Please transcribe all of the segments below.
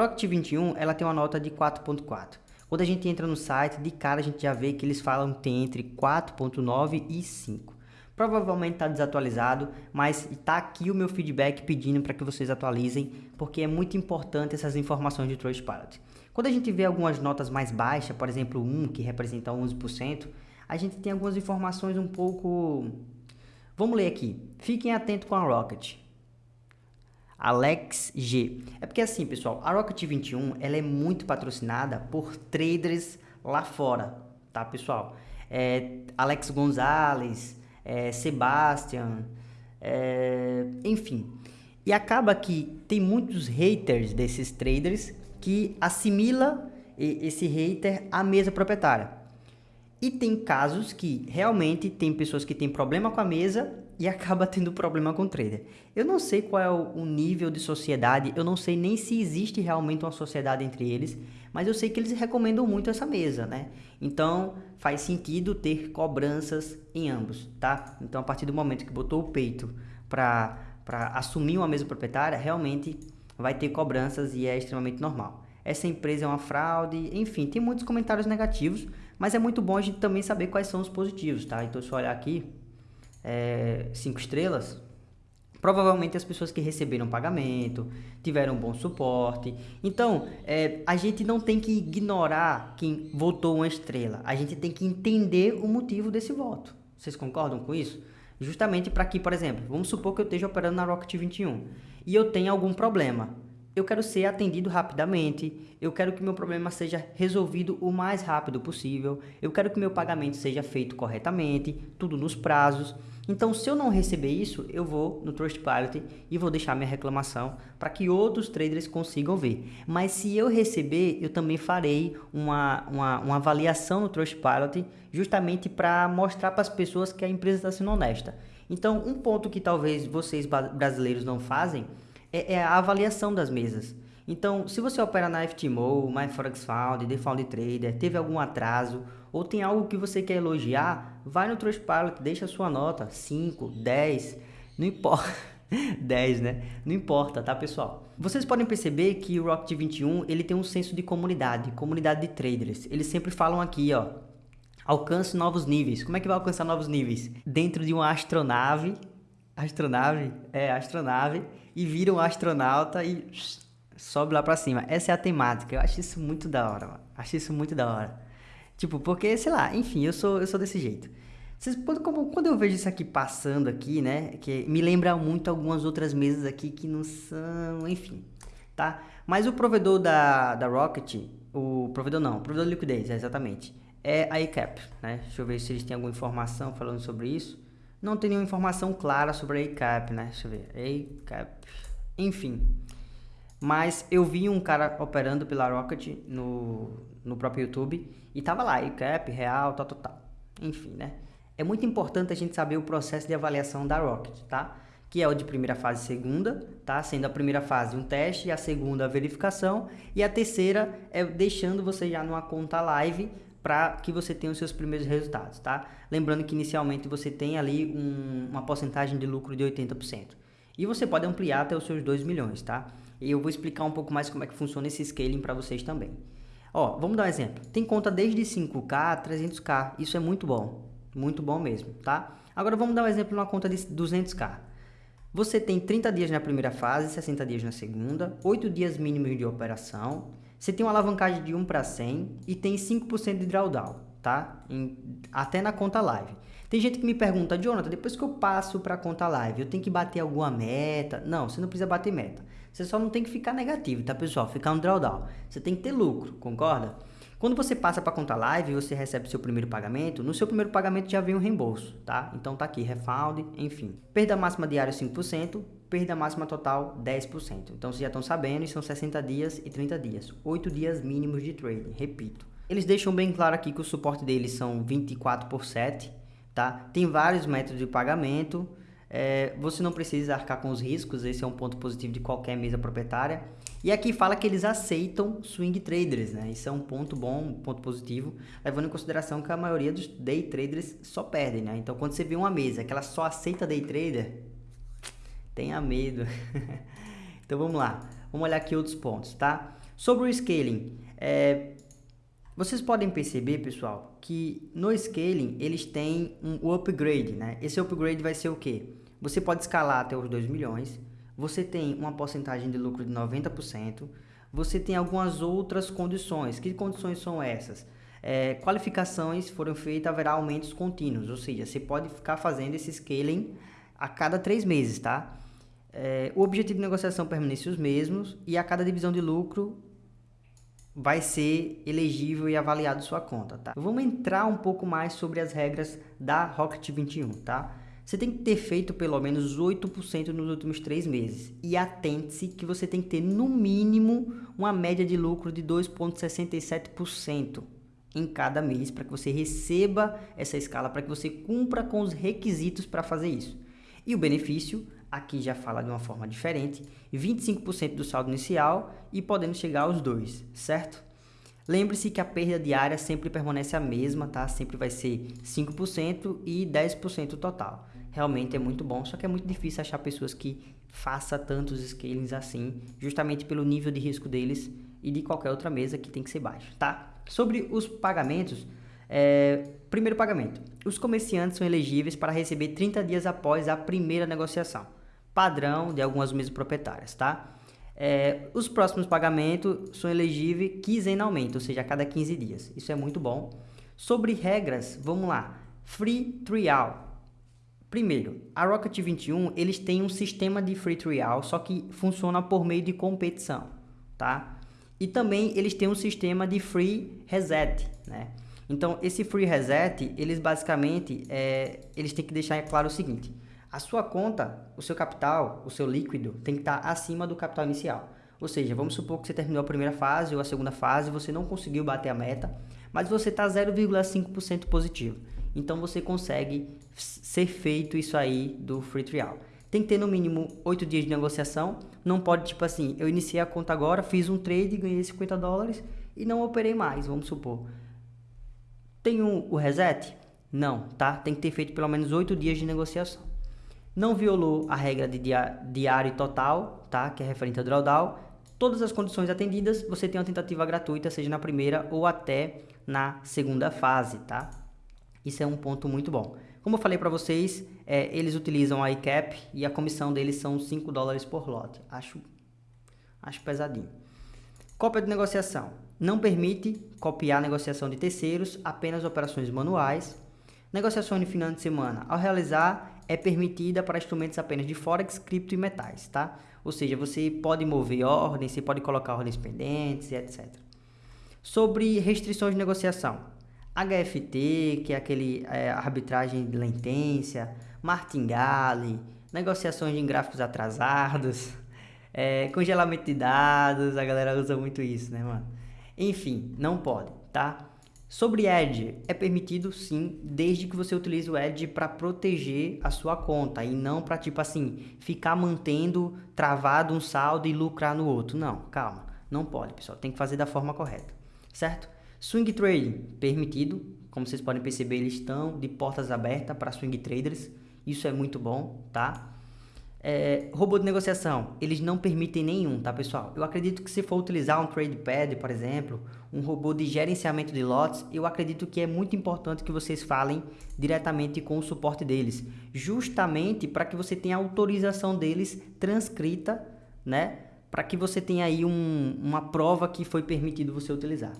Rocket 21, ela tem uma nota de 4.4. Quando a gente entra no site, de cara a gente já vê que eles falam que tem entre 4.9 e 5. Provavelmente está desatualizado, mas está aqui o meu feedback pedindo para que vocês atualizem, porque é muito importante essas informações de Trustpilot. Quando a gente vê algumas notas mais baixas, por exemplo 1, que representa 11%, a gente tem algumas informações um pouco... Vamos ler aqui. Fiquem atentos com a Rocket. Alex G. É porque assim, pessoal, a Rocket 21 ela é muito patrocinada por traders lá fora, tá, pessoal? É, Alex Gonzalez, é, Sebastian, é, enfim. E acaba que tem muitos haters desses traders que assimila esse hater à mesa proprietária. E tem casos que realmente tem pessoas que têm problema com a mesa e acaba tendo problema com o trader. Eu não sei qual é o, nível de sociedade, eu não sei nem se existe realmente uma sociedade entre eles, mas eu sei que eles recomendam muito essa mesa, né? Então faz sentido ter cobranças em ambos, tá? Então a partir do momento que botou o peito para assumir uma mesa proprietária, realmente vai ter cobranças e é extremamente normal. Essa empresa é uma fraude, enfim, tem muitos comentários negativos, mas é muito bom a gente também saber quais são os positivos, tá? Então se eu olhar aqui, é, cinco estrelas, provavelmente as pessoas que receberam pagamento, tiveram bom suporte. Então, é, a gente não tem que ignorar quem votou uma estrela. A gente tem que entender o motivo desse voto. Vocês concordam com isso? Justamente para que, por exemplo, vamos supor que eu esteja operando na Rocket 21 e eu tenha algum problema. Eu quero ser atendido rapidamente, eu quero que meu problema seja resolvido o mais rápido possível, eu quero que meu pagamento seja feito corretamente, tudo nos prazos. Então, se eu não receber isso, eu vou no Trustpilot e vou deixar minha reclamação para que outros traders consigam ver. Mas se eu receber, eu também farei uma, uma, uma avaliação no Trustpilot justamente para mostrar para as pessoas que a empresa está sendo honesta. Então, um ponto que talvez vocês brasileiros não fazem é, é a avaliação das mesas. Então, se você opera na FTMO, MyForexFound, TheFound Trader, teve algum atraso ou tem algo que você quer elogiar, vai no Trustpilot, deixa a sua nota, 5, 10, não importa. 10, né? Não importa, tá, pessoal? Vocês podem perceber que o Rocket 21, ele tem um senso de comunidade, comunidade de traders. Eles sempre falam aqui, ó, alcance novos níveis. Como é que vai alcançar novos níveis? Dentro de uma astronave, astronave, é, astronave, e vira um astronauta e sobe lá pra cima. Essa é a temática. Eu acho isso muito da hora, mano. Acho isso muito da hora. Tipo, porque, sei lá, enfim, eu sou, eu sou desse jeito. Vocês, quando, quando eu vejo isso aqui passando aqui, né, que me lembra muito algumas outras mesas aqui que não são, enfim, tá? Mas o provedor da, da Rocket, o provedor não, o provedor de liquidez, é exatamente, é a ECAP, né? Deixa eu ver se eles têm alguma informação falando sobre isso. Não tem nenhuma informação clara sobre a ECAP, né? Deixa eu ver, ECAP, enfim. Mas eu vi um cara operando pela Rocket no, no próprio YouTube e tava lá, ICAP, real, tal, tal, tal. Enfim, né? É muito importante a gente saber o processo de avaliação da Rocket, tá? Que é o de primeira fase e segunda, tá? Sendo a primeira fase um teste, a segunda a verificação e a terceira é deixando você já numa conta live para que você tenha os seus primeiros resultados, tá? Lembrando que inicialmente você tem ali um, uma porcentagem de lucro de 80%. E você pode ampliar até os seus 2 milhões, tá? E eu vou explicar um pouco mais como é que funciona esse scaling para vocês também. Ó, vamos dar um exemplo. Tem conta desde 5K a 300K. Isso é muito bom. Muito bom mesmo, tá? Agora vamos dar um exemplo numa conta de 200K. Você tem 30 dias na primeira fase, 60 dias na segunda, 8 dias mínimos de operação. Você tem uma alavancagem de 1 para 100 e tem 5% de drawdown, tá? Em, até na conta live. Tem gente que me pergunta, Jonathan, depois que eu passo para a conta live, eu tenho que bater alguma meta? Não, você não precisa bater meta. Você só não tem que ficar negativo, tá pessoal? Ficar um drawdown. Você tem que ter lucro, concorda? Quando você passa para conta live e você recebe seu primeiro pagamento, no seu primeiro pagamento já vem um reembolso, tá? Então tá aqui, refund, enfim. Perda máxima diária 5%, perda máxima total 10%. Então vocês já estão sabendo, são 60 dias e 30 dias. 8 dias mínimos de trading, repito. Eles deixam bem claro aqui que o suporte deles são 24 por 7, tá? Tem vários métodos de pagamento, é, você não precisa arcar com os riscos, esse é um ponto positivo de qualquer mesa proprietária. E aqui fala que eles aceitam swing traders, né? Isso é um ponto bom, um ponto positivo, levando em consideração que a maioria dos day traders só perdem, né? Então, quando você vê uma mesa que ela só aceita day trader, tenha medo. então, vamos lá. Vamos olhar aqui outros pontos, tá? Sobre o scaling, é, vocês podem perceber, pessoal, que no scaling eles têm um upgrade, né? Esse upgrade vai ser o quê? Você pode escalar até os 2 milhões, você tem uma porcentagem de lucro de 90%, você tem algumas outras condições. Que condições são essas? É, qualificações foram feitas, haverá aumentos contínuos, ou seja, você pode ficar fazendo esse scaling a cada três meses, tá? É, o objetivo de negociação permanece os mesmos e a cada divisão de lucro vai ser elegível e avaliado sua conta, tá? Vamos entrar um pouco mais sobre as regras da Rocket 21, tá? Você tem que ter feito pelo menos 8% nos últimos três meses. E atente-se que você tem que ter no mínimo uma média de lucro de 2,67% em cada mês para que você receba essa escala, para que você cumpra com os requisitos para fazer isso. E o benefício, aqui já fala de uma forma diferente, 25% do saldo inicial e podendo chegar aos dois, certo? Lembre-se que a perda diária sempre permanece a mesma, tá? Sempre vai ser 5% e 10% total. Realmente é muito bom, só que é muito difícil achar pessoas que façam tantos scalings assim, justamente pelo nível de risco deles e de qualquer outra mesa que tem que ser baixo, tá? Sobre os pagamentos, é, primeiro pagamento. Os comerciantes são elegíveis para receber 30 dias após a primeira negociação. Padrão de algumas mesas proprietárias, tá? É, os próximos pagamentos são elegíveis quinzenalmente, ou seja, a cada 15 dias. Isso é muito bom. Sobre regras, vamos lá. Free trial. Primeiro, a Rocket 21, eles têm um sistema de free trial, só que funciona por meio de competição, tá? E também eles têm um sistema de free reset, né? Então, esse free reset, eles basicamente, é, eles têm que deixar claro o seguinte, a sua conta, o seu capital, o seu líquido, tem que estar acima do capital inicial. Ou seja, vamos supor que você terminou a primeira fase ou a segunda fase, você não conseguiu bater a meta, mas você está 0,5% positivo. Então, você consegue ser feito isso aí do free trial. Tem que ter no mínimo 8 dias de negociação. Não pode, tipo assim, eu iniciei a conta agora, fiz um trade, ganhei 50 dólares e não operei mais, vamos supor. Tem um, o reset? Não, tá? Tem que ter feito pelo menos 8 dias de negociação. Não violou a regra de diário total, tá? Que é referente ao drawdown. Todas as condições atendidas, você tem uma tentativa gratuita, seja na primeira ou até na segunda fase, tá? Isso é um ponto muito bom. Como eu falei para vocês, é, eles utilizam a ICAP e a comissão deles são 5 dólares por lote. Acho, acho pesadinho. Cópia de negociação. Não permite copiar negociação de terceiros, apenas operações manuais. Negociação de final de semana. Ao realizar, é permitida para instrumentos apenas de Forex, cripto e metais, tá? Ou seja, você pode mover ordens, você pode colocar ordens pendentes, etc. Sobre restrições de negociação. HFT, que é aquele é, arbitragem de latência, martingale, negociações em gráficos atrasados, é, congelamento de dados, a galera usa muito isso, né, mano? Enfim, não pode, tá? Sobre Edge, é permitido sim, desde que você utilize o Edge para proteger a sua conta e não para, tipo assim, ficar mantendo travado um saldo e lucrar no outro. Não, calma, não pode, pessoal, tem que fazer da forma correta, certo? Swing trading, permitido. Como vocês podem perceber, eles estão de portas abertas para swing traders. Isso é muito bom, tá? É, robô de negociação, eles não permitem nenhum, tá pessoal? Eu acredito que se for utilizar um TradePad, por exemplo, um robô de gerenciamento de lotes, eu acredito que é muito importante que vocês falem diretamente com o suporte deles, justamente para que você tenha autorização deles transcrita, né? Para que você tenha aí um, uma prova que foi permitido você utilizar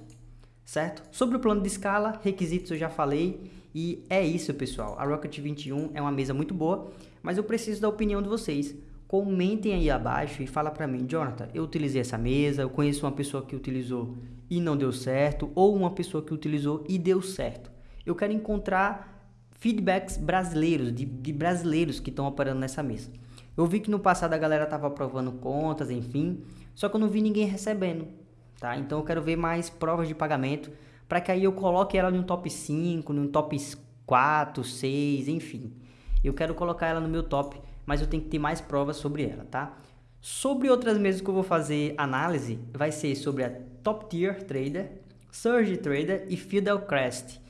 certo? Sobre o plano de escala, requisitos eu já falei e é isso, pessoal. A Rocket 21 é uma mesa muito boa, mas eu preciso da opinião de vocês. Comentem aí abaixo e fala para mim, Jonathan, eu utilizei essa mesa, eu conheço uma pessoa que utilizou e não deu certo, ou uma pessoa que utilizou e deu certo. Eu quero encontrar feedbacks brasileiros, de, de brasileiros que estão operando nessa mesa. Eu vi que no passado a galera estava aprovando contas, enfim, só que eu não vi ninguém recebendo tá? Então eu quero ver mais provas de pagamento para que aí eu coloque ela no top 5, no top 4, 6, enfim. Eu quero colocar ela no meu top, mas eu tenho que ter mais provas sobre ela, tá? Sobre outras mesas que eu vou fazer análise, vai ser sobre a Top Tier Trader, Surge Trader e Fidelcrest.